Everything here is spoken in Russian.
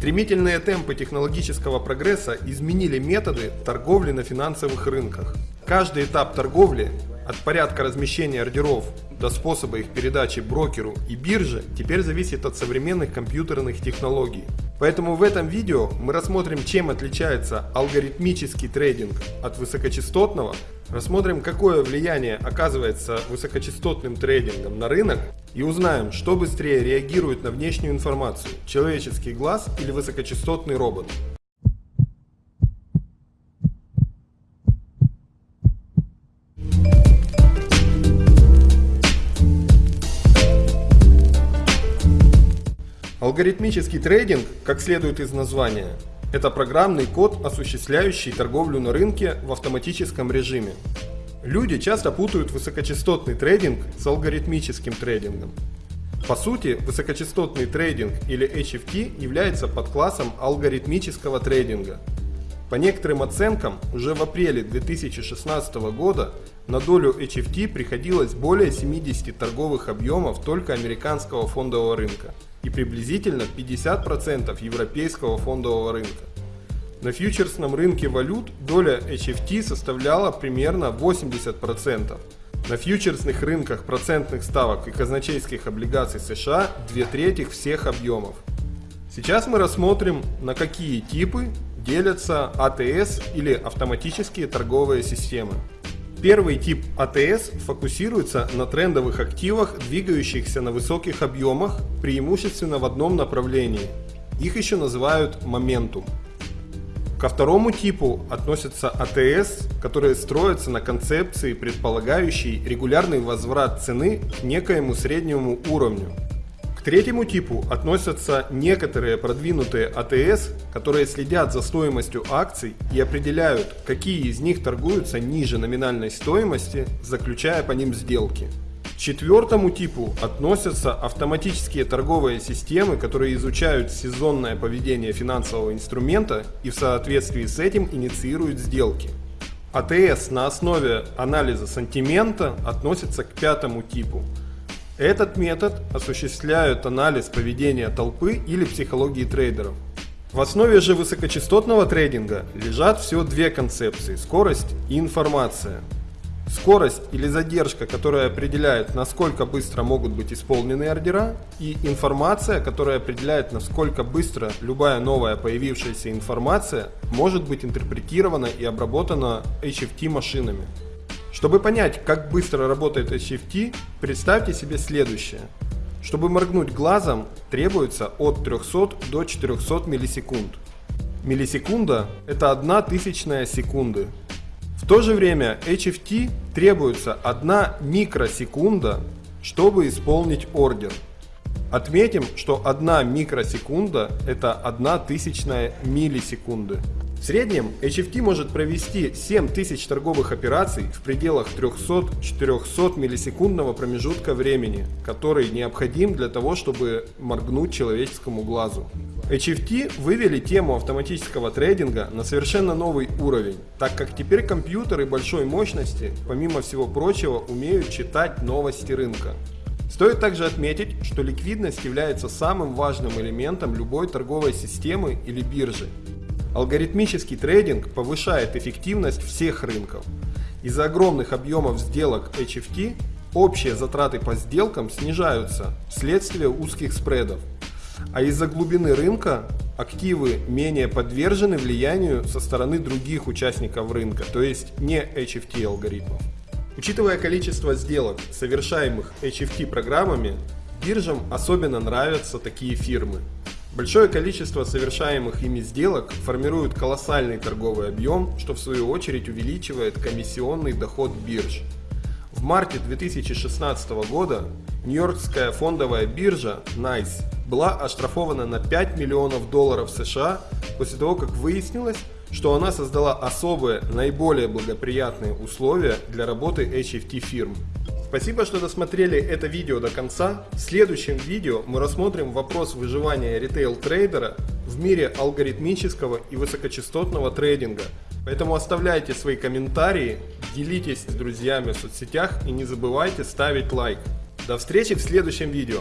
Стремительные темпы технологического прогресса изменили методы торговли на финансовых рынках. Каждый этап торговли, от порядка размещения ордеров до способа их передачи брокеру и бирже, теперь зависит от современных компьютерных технологий. Поэтому в этом видео мы рассмотрим, чем отличается алгоритмический трейдинг от высокочастотного, рассмотрим, какое влияние оказывается высокочастотным трейдингом на рынок и узнаем, что быстрее реагирует на внешнюю информацию – человеческий глаз или высокочастотный робот. Алгоритмический трейдинг, как следует из названия, это программный код, осуществляющий торговлю на рынке в автоматическом режиме. Люди часто путают высокочастотный трейдинг с алгоритмическим трейдингом. По сути, высокочастотный трейдинг или HFT является подклассом алгоритмического трейдинга. По некоторым оценкам, уже в апреле 2016 года на долю HFT приходилось более 70 торговых объемов только американского фондового рынка – и приблизительно 50% европейского фондового рынка. На фьючерсном рынке валют доля HFT составляла примерно 80%. На фьючерсных рынках процентных ставок и казначейских облигаций США две трети всех объемов. Сейчас мы рассмотрим, на какие типы делятся АТС или автоматические торговые системы. Первый тип АТС фокусируется на трендовых активах, двигающихся на высоких объемах, преимущественно в одном направлении. Их еще называют моментум. Ко второму типу относятся АТС, которые строятся на концепции, предполагающей регулярный возврат цены к некоему среднему уровню. К третьему типу относятся некоторые продвинутые АТС, которые следят за стоимостью акций и определяют, какие из них торгуются ниже номинальной стоимости, заключая по ним сделки. Четвертому типу относятся автоматические торговые системы, которые изучают сезонное поведение финансового инструмента и в соответствии с этим инициируют сделки. АТС на основе анализа сантимента относится к пятому типу – этот метод осуществляет анализ поведения толпы или психологии трейдеров. В основе же высокочастотного трейдинга лежат всего две концепции – скорость и информация. Скорость или задержка, которая определяет, насколько быстро могут быть исполнены ордера, и информация, которая определяет, насколько быстро любая новая появившаяся информация может быть интерпретирована и обработана HFT машинами. Чтобы понять, как быстро работает HFT, представьте себе следующее. Чтобы моргнуть глазом, требуется от 300 до 400 миллисекунд. Миллисекунда – это одна тысячная секунды. В то же время HFT требуется 1 микросекунда, чтобы исполнить ордер. Отметим, что 1 микросекунда – это 1 тысячная миллисекунды. В среднем HFT может провести 7000 торговых операций в пределах 300-400 миллисекундного промежутка времени, который необходим для того, чтобы моргнуть человеческому глазу. HFT вывели тему автоматического трейдинга на совершенно новый уровень, так как теперь компьютеры большой мощности, помимо всего прочего, умеют читать новости рынка. Стоит также отметить, что ликвидность является самым важным элементом любой торговой системы или биржи. Алгоритмический трейдинг повышает эффективность всех рынков. Из-за огромных объемов сделок HFT общие затраты по сделкам снижаются вследствие узких спредов. А из-за глубины рынка активы менее подвержены влиянию со стороны других участников рынка, то есть не HFT алгоритмов. Учитывая количество сделок, совершаемых HFT программами, биржам особенно нравятся такие фирмы. Большое количество совершаемых ими сделок формирует колоссальный торговый объем, что в свою очередь увеличивает комиссионный доход бирж. В марте 2016 года Нью-Йоркская фондовая биржа NICE была оштрафована на 5 миллионов долларов США после того, как выяснилось, что она создала особые, наиболее благоприятные условия для работы HFT фирм. Спасибо, что досмотрели это видео до конца. В следующем видео мы рассмотрим вопрос выживания ритейл-трейдера в мире алгоритмического и высокочастотного трейдинга. Поэтому оставляйте свои комментарии, делитесь с друзьями в соцсетях и не забывайте ставить лайк. До встречи в следующем видео.